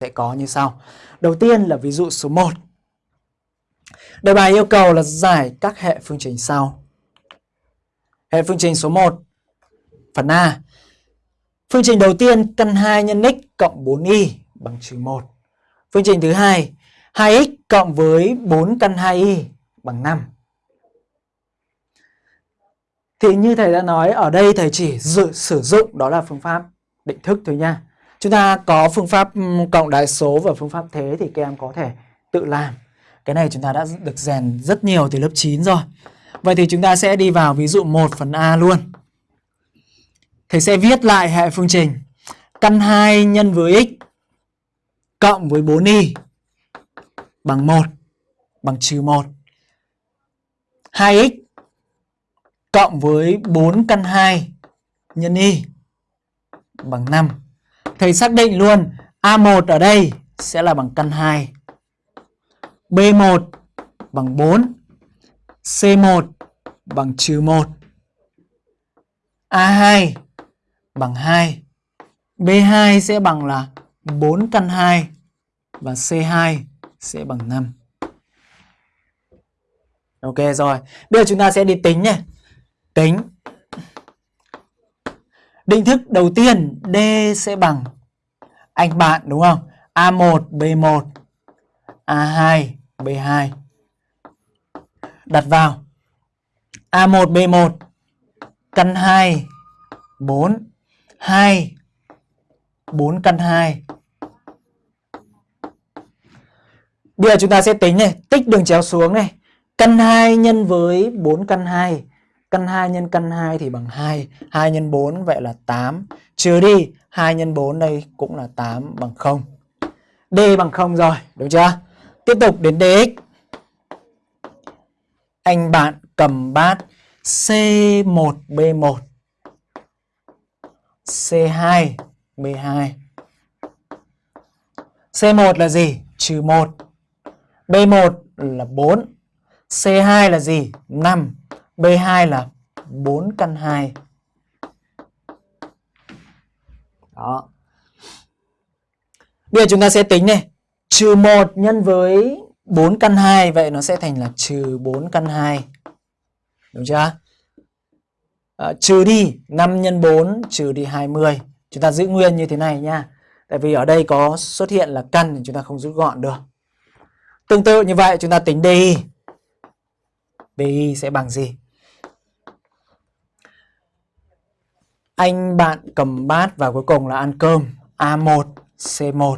sẽ có như sau. Đầu tiên là ví dụ số 1. Đề bài yêu cầu là giải các hệ phương trình sau. Hệ phương trình số 1. Phần A. Phương trình đầu tiên căn 2 nhân x cộng 4y bằng trừ 1. Phương trình thứ hai 2x cộng với 4 căn 2y bằng 5. Thì như thầy đã nói ở đây thầy chỉ dự, sử dụng đó là phương pháp định thức thôi nha. Chúng ta có phương pháp cộng đại số và phương pháp thế thì các em có thể tự làm. Cái này chúng ta đã được rèn rất nhiều từ lớp 9 rồi. Vậy thì chúng ta sẽ đi vào ví dụ 1 phần A luôn. Thầy sẽ viết lại hệ phương trình căn 2 nhân với x cộng với 4y bằng 1 bằng trừ 1. 2x cộng với 4 căn 2 nhân y bằng 5. Thầy xác định luôn A1 ở đây sẽ là bằng căn 2. B1 bằng 4. C1 bằng trừ 1. A2 bằng 2. B2 sẽ bằng là 4 căn 2 và C2 sẽ bằng 5. Ok, rồi. Bây giờ chúng ta sẽ đi tính nhé. Tính. Định thức đầu tiên D sẽ bằng anh bạn đúng không? A1 B1 A2 B2 đặt vào A1 B1 căn 2 4 2 4 căn 2 Bây giờ chúng ta sẽ tính này, tích đường chéo xuống này. Căn 2 nhân với 4 căn 2. Căn 2 nhân căn 2 thì bằng 2. 2 nhân 4 vậy là 8. Trừ đi 2 nhân 4 đây cũng là 8 bằng 0. D bằng 0 rồi, đúng chưa? Tiếp tục đến DX. Anh bạn cầm bát C1B1 C2 B2 C1 là gì? Trừ 1 B1 là 4 C2 là gì? 5 B2 là 4 căn 2 Đó. Bây giờ chúng ta sẽ tính này. Trừ 1 nhân với 4 căn 2 Vậy nó sẽ thành là trừ 4 căn 2 Đúng chưa? À, trừ đi 5 nhân 4 trừ đi 20 Chúng ta giữ nguyên như thế này nha. Tại vì ở đây có xuất hiện là căn thì chúng ta không rút gọn được. Tương tự như vậy chúng ta tính DI DI sẽ bằng gì? Anh bạn cầm bát và cuối cùng là ăn cơm. A1 C1